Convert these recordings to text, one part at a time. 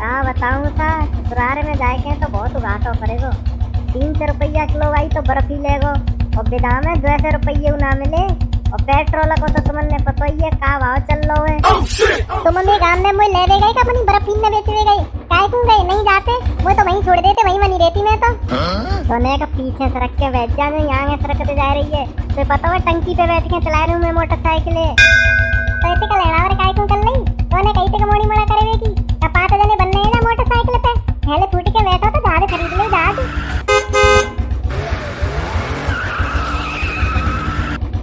हाँ बताऊँ सा ससुराल में जाए तो बहुत घाटो पड़ेगो तीन सौ रुपया किलो भाई तो बर्फ़ी लेगो और बेदाम है दो सौ रुपये ना मिले। और पेट्रोल को तो तुमने पता ही है का भाव चल रहा है। तो मम्मी गाँव में मुझे ले दे गई अपनी बर्फ़ ने बेच दे गई काय क्यों गए? नहीं जाते? वो तो वहीं छोड़ देते वहीं बनी रहती मैं तो। सोने का पीछे सड़क के बैठ जा जो यहाँ सड़क पे जा रही है। तो पता है टंकी पे बैठ के चला रही हूँ मैं मोटरसाइकिल। तो ऐसे का लेना और काय क्यों कर ली तो कहीं तक मोड़ी मोड़ा करे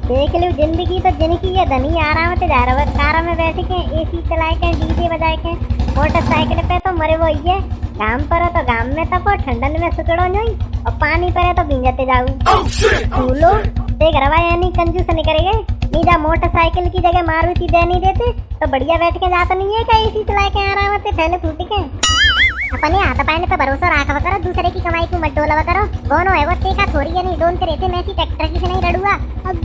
देख लो, ज़िंदगी तो जिनकी है, धनी आराम से जा रहा है। कार में बैठ के ए सी चलाए के डीजे बजाए के। मोटरसाइकिल पे तो मरे वो ये गाँव पर तो गाँव में तपो ठंडन में सुकड़ो नहीं। और पानी पर तो भिंजते जाऊ फूलो, देख रवा यानी कंजूस निकलेगे नीजा मोटरसाइकिल की जगह मारुति दे नहीं देते तो बढ़िया बैठ के जाता नहीं है क्या एसी चला के आराम से पहले फूट के? अपने हाथ पैर पे भरोसा रखा करो, दूसरे की कमाई को मत डोलवा करो। दोनों है वो, देखा थोड़ी है नहीं, डोन रहते, मैं सी ट्रैक्टर की से नहीं रड़ुआ अबे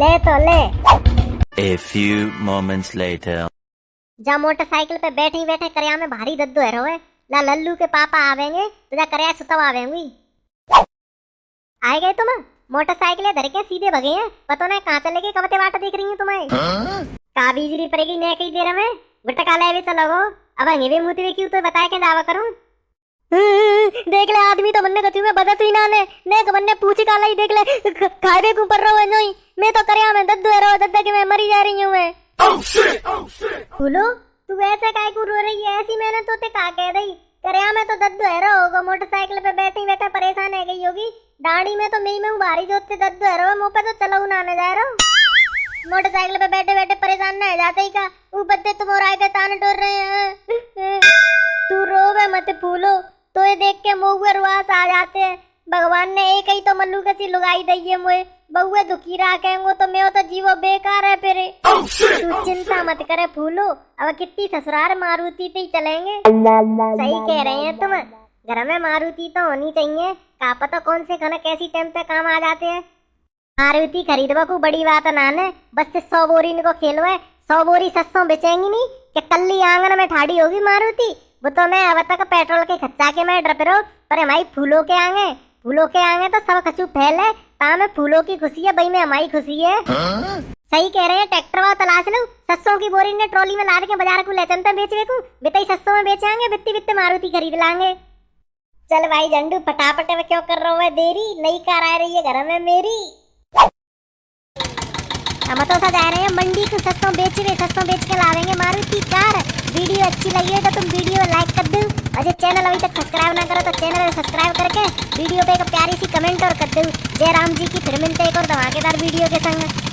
ले तो ले। A few moments later. जा मोटरसाइकिल पे बैठे ही बैठे करया में भारी दद्दो है रोए ला लल्लू के पापा आवेंगे तो जा करया सुतव आवेंगी। आए गए तुम? मोटरसाइकिल धर के सीधे भगे हैं? पता नहीं कहाँ चले गए कबते बाट देख रही हूँ तुम्हें। का बिजली पड़ेगी मैं कई देर में? गुटका ले भी चलो गो अब हंगे भी मुँह भी क्यों तो बताया के दावा करूँ? देख ले आदमी तो बनने कचू में बदत ही ना ने ने के बनने पूछी काला ही देख ले। खाए को पर रहो है नहीं मैं तो करया में दद्दू है रो दद्दा के मैं मरी जा रही हूँ मैं। बोलो तू ऐसे काय को रो रही है? ऐसी मैंने तो ते का कह रही? करया में तो दद्दू है रो होगा मोटरसाइकिल पे बैठी बैठे परेशान है गई होगी। दाढ़ी में तो मैं मैं बारी जोते दद्दू है रो मुँह पे तो चलो ना ने जा रहा मोटरसाइकिल पे बैठे बैठे परेशान ना जाते ही का ऊपर से तुम और आए ताने टोर रहे हैं तू रोवे मत फूलो तो ये देख के मुँह रुआस आ जाते हैं। भगवान ने एक ही तो मल्लू कसी लुगाई दई है मुझे। बहुए दुखी रहा कहेंगो तो मैं तो जीवो बेकार है फिर। तू चिंता मत करे फूलो अब कितनी ससुराल मारुति पे ही चलेंगे। सही कह रहे हैं तुम घर में मारुति तो होनी चाहिए। का पता कौन से खाना कैसी टाइम पे काम आ जाते हैं? मारुति खरीदवा को बड़ी बात ना है बस से सौ बोरी इनको खेलो है सौ बोरी सस्सों बेचेंगी नहीं कि कल्ली आँगन में ठाड़ी होगी मारुति? वो तो मैं अब तक पेट्रोल के खच्चा के मैं डर रहो पर हमारी फूलों के आगे। फूलों के आगे तो सब कछु फैल है। ता में फूलों की खुशी है भाई में हमारी खुशी है। सही कह रहे हैं, ट्रैक्टर वाला तलाश लो, सस्सों की बोरी ने ट्रॉली में लाद के बाज़ार को ले चलते बेच बेकू बिताई सस्सों में बेचेंगे बित्ती बित्ते मारुति खरीद लाएँगे चल भाई झंडू फटाफट में क्यों कर रहा हूँ देरी, नई कार आ रही है, घर में मेरी। हम तो सा जा रहे हैं, मंडी को सस्सों बेच रहे सस्सों बेच के लावेंगे मारुति कार। वीडियो अच्छी लगी है तो तुम वीडियो लाइक कर दो जो चैनल अभी तक सब्सक्राइब ना करो तो चैनल सब्सक्राइब करके वीडियो पे एक प्यारी सी कमेंट और कर दो। जय राम जी की फिर मिलते एक और धमाकेदार वीडियो के संग।